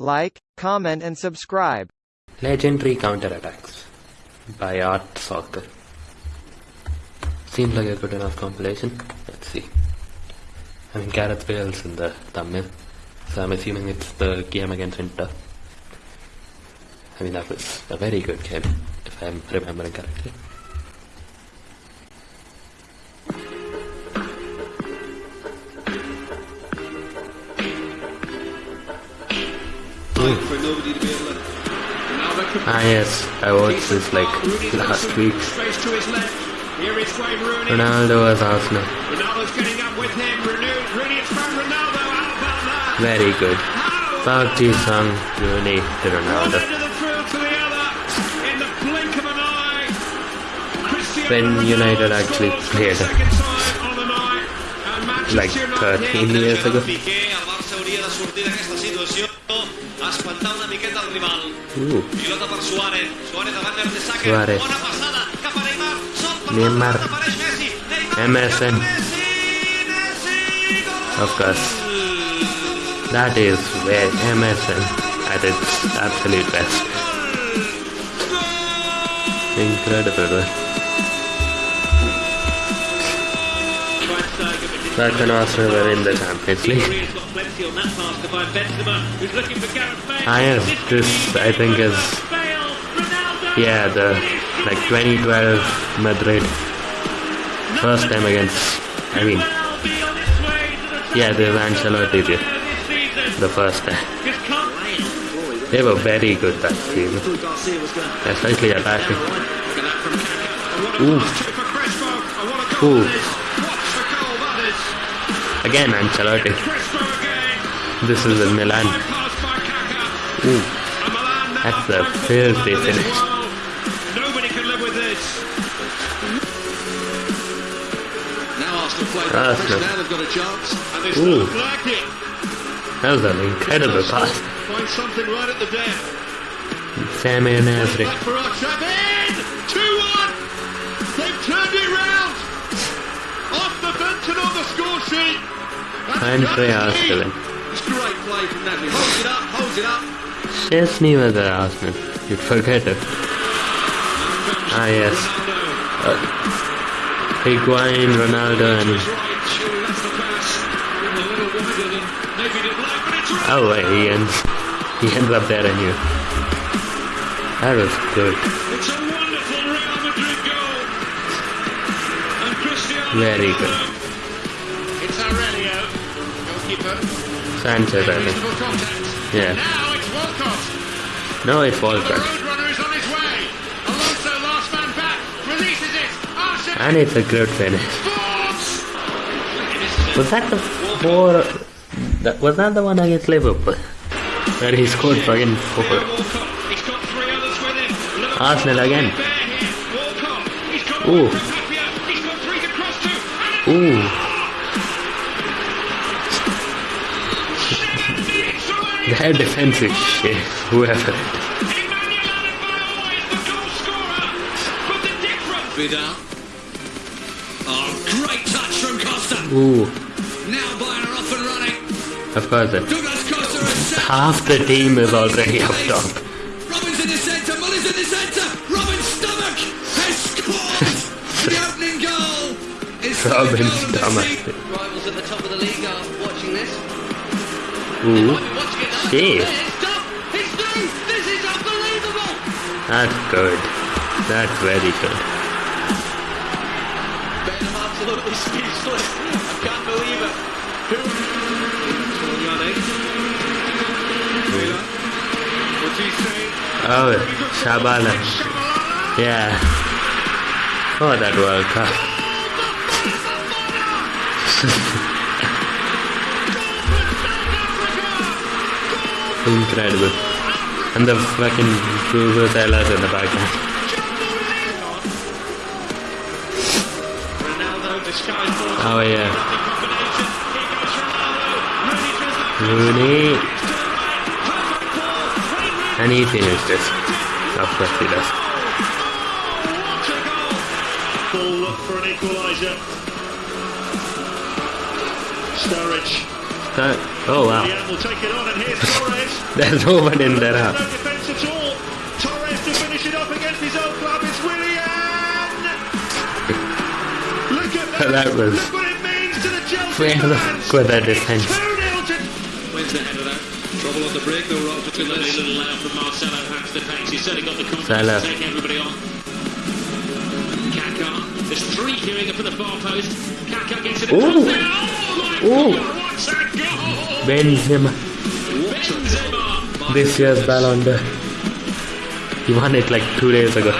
like, comment and subscribe. Legendary counterattacks by Art Soccer. Seems like a good enough compilation. Let's see. I mean, Gareth Bale's in the thumbnail, so I'm assuming it's the game against Inter. I mean, that was a very good game, if I'm remembering correctly. Could Ah yes, I watched this like last week. Ronaldo was Arsenal. Very good. Park Ji-sung, Rooney to Ronaldo. When United actually played like 13 years ago. Espantar una miqueta el rival. Ooh, Pilota per Suárez. Suárez davant Mertesacker. Suárez. Bona passada cap a Neymar. Sol per Neymar. apareix Messi. Neymar. MSN. Messi, of course. That is where MSN at its absolute best. Incredible. That can Arsenal were in the Champions League. Yes, this I think is yeah the like 2012 Madrid first time against I mean yeah the Ancelotti did the first time. They were very good that season, especially attacking. Ooh, ooh. Again Ancelotti. This is in Milan. Ooh, that's a filthy finish. Nobody can live with this. Now Arsenal play the Arsenal. Now they've got a chance. And they Ooh. still like it. That was an incredible pass. Find something right at the death. Sammy and Nasri. Back for Arsenal. In! 2-1! They've turned it round! Off the bench and on the score sheet! That's Andre Chelsea. Arsenal. It's great play from Nagby. Holds it up, holds it up. Szczesny Arsenal. You'd forget it. Ah yes. Uh, Higuain, Ronaldo and... Right, surely that's the pass. A little wider than maybe they'd like, but it's right. Oh wait, he ends, he ends up there I knew. That was good. It's a wonderful Real Madrid goal. And Cristiano Very good. Alonso, last man back, releases it. Arsenal And it's a good finish. Was that the four... That, was that the one against Liverpool? Where he scored fucking four. Walcott, he's got three scorer. But the difference Vidal. Oh, great touch from Costa. Ooh. Now Bayern are off and running. Of course. it- Douglas Costa. Half the team is already up top. Robben's in the centre. Muller's in the centre. Robben's stomach has scored. the opening goal. is Robben's goal of the stomach. Rivals at the top of the league are watching this. Ooh. Watching it now. Shit. It's done. It's through. This is unbelievable. That's good. That's very good. Ben, I'm absolutely speechless. I can't believe it. What's he saying? Oh, Shabala. Yeah. Oh, that World Cup. Oh, Incredible. And the fucking Vuvuzelas in the background. Oh, yeah. Rooney. And he finished it. Oh, of course he does. Sturridge That, oh wow. Willian will take it on, and. There's no one in there. No huh? defence at all. Torres to finish it off against his own club. It's Willian. Look at that. That was- Look what it means to the Chelsea Where the fans. fuck were that defense? 2-0 Wins the head of that. Trouble on the break though, Rob. Good little, little layout from Marcelo, hands to pace. He's certainly got the confidence Salah. to take everybody on. Kaka. There's three queuing up at the far post. Kaka gets it Ooh. across there. Oh Ooh. God, what's that goal? Benzema. This year's Ballon d'Or. He won it like two days ago.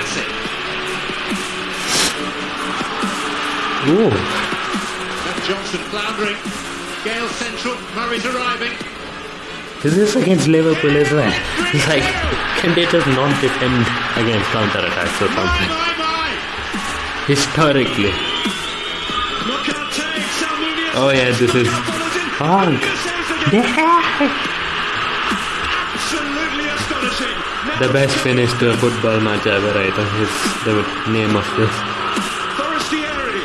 Ooh. Johnson floundering. Gale central. Murray's arriving. Is this against Liverpool as well? It's like, can they just not defend against counter-attacks or My, something? Historically. Mokante, Salmunius. Oh yeah, this is Honk. Absolutely astonishing. The best finish to a football match ever, I think, is the name of this. Forestieri.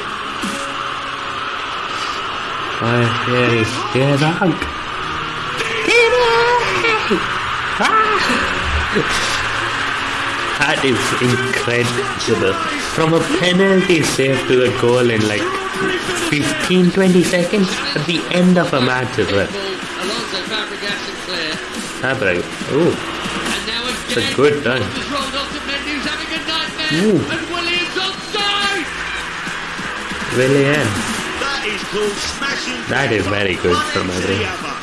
Oh, here is, here's Honk. That is incredible. From a penalty save to the goal in like 15 20 seconds at the end of a match as well. Alonso Fabregas and Ooh, And now it's a good done. Has rolled onto Mendy who's having a nightmare. Ooh. And Williams onside. Willian. That is called smashing. That is very good from end to Madrid. the other.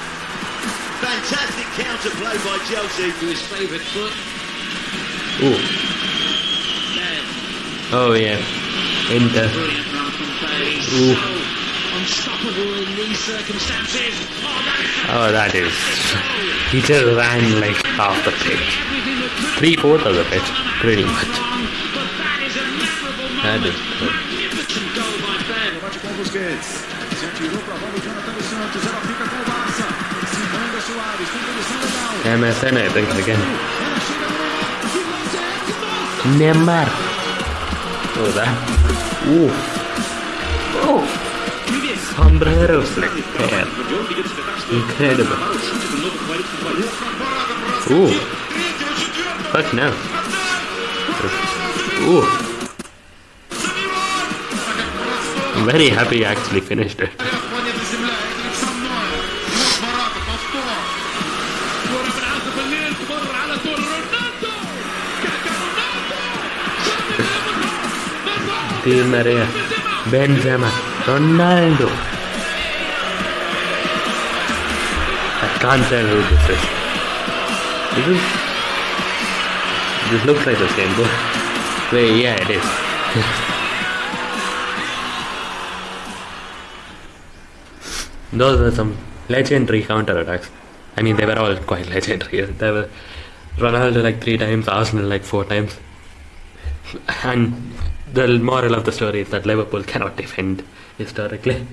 Fantastic counter play by Chelsea. To his favourite foot. Ooh. Bale. Oh yeah. Inter. Unstoppable in these circumstances. Oh, that is. He just ran like half the pitch. Three fourths of the pitch, pretty much. that is. MSN, I think, again. Neymar. Oh, that. Ooh. Oh! Sombreros. Incredible. Ooh. Fuck no. Ooh. I'm very happy I actually finished it. Di Maria. Benzema. Ronaldo. I can't tell who this is. This is. This looks like the same goal. Wait, yeah, it is. Those were some legendary counter attacks. I mean, they were all quite legendary. There were Ronaldo like three times, Arsenal like four times. And the moral of the story is that Liverpool cannot defend historically.